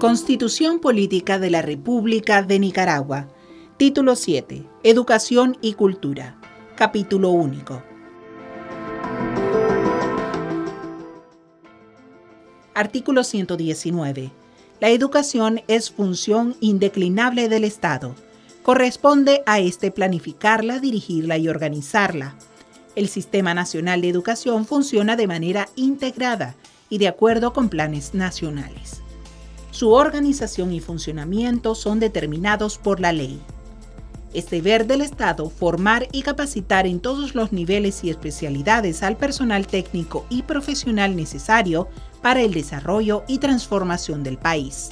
Constitución Política de la República de Nicaragua. Título 7. Educación y Cultura. Capítulo único. Artículo 119. La educación es función indeclinable del Estado. Corresponde a éste planificarla, dirigirla y organizarla. El Sistema Nacional de Educación funciona de manera integrada y de acuerdo con planes nacionales. Su organización y funcionamiento son determinados por la ley. Es deber del Estado formar y capacitar en todos los niveles y especialidades al personal técnico y profesional necesario para el desarrollo y transformación del país.